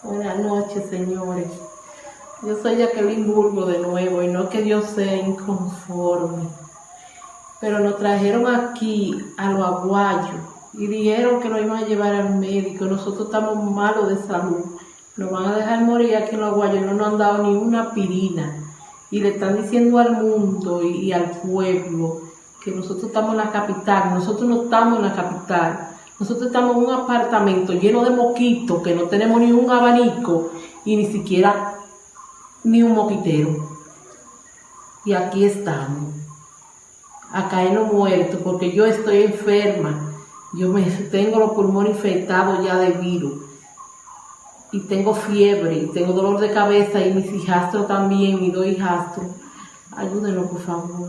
Buenas noches, señores. Yo soy Jacqueline Burgo de nuevo y no que Dios sea inconforme. Pero nos trajeron aquí a los aguayos y dijeron que nos iban a llevar al médico. Nosotros estamos malos de salud. Nos van a dejar morir aquí en los aguayos. No nos han dado ni una pirina. Y le están diciendo al mundo y, y al pueblo que nosotros estamos en la capital. Nosotros no estamos en la capital. Nosotros estamos en un apartamento lleno de moquitos, que no tenemos ni un abanico y ni siquiera ni un moquitero. Y aquí estamos, a caernos muertos, porque yo estoy enferma. Yo me, tengo los pulmones infectados ya de virus. Y tengo fiebre, y tengo dolor de cabeza, y mis hijastros también, mis dos hijastros. Ayúdenos, por favor,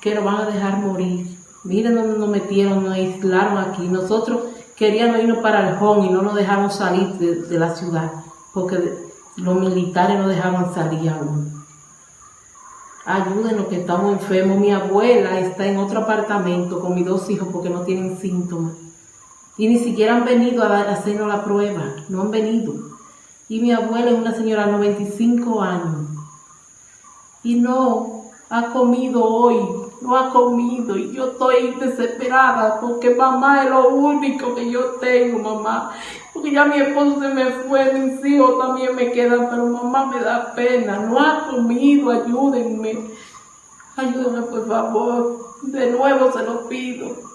que nos van a dejar morir. Miren dónde nos metieron, nos aislaron aquí. Nosotros queríamos irnos para el home y no nos dejaron salir de, la ciudad, porque los militares no dejaban salir aún. Ayúdenos que estamos enfermos. Mi abuela está en otro apartamento con mis dos hijos porque no tienen síntomas. Y ni siquiera han venido a hacernos la prueba. No han venido. Y mi abuela es una señora de 95 años. Y no ha comido hoy. No ha comido. Y yo estoy desesperada porque mamá es lo único que yo tengo, mamá. Porque ya mi esposo se me fue, mis hijos también me quedan, pero mamá me da pena. No ha comido, ayúdenme. Ayúdenme, por favor. De nuevo se lo pido.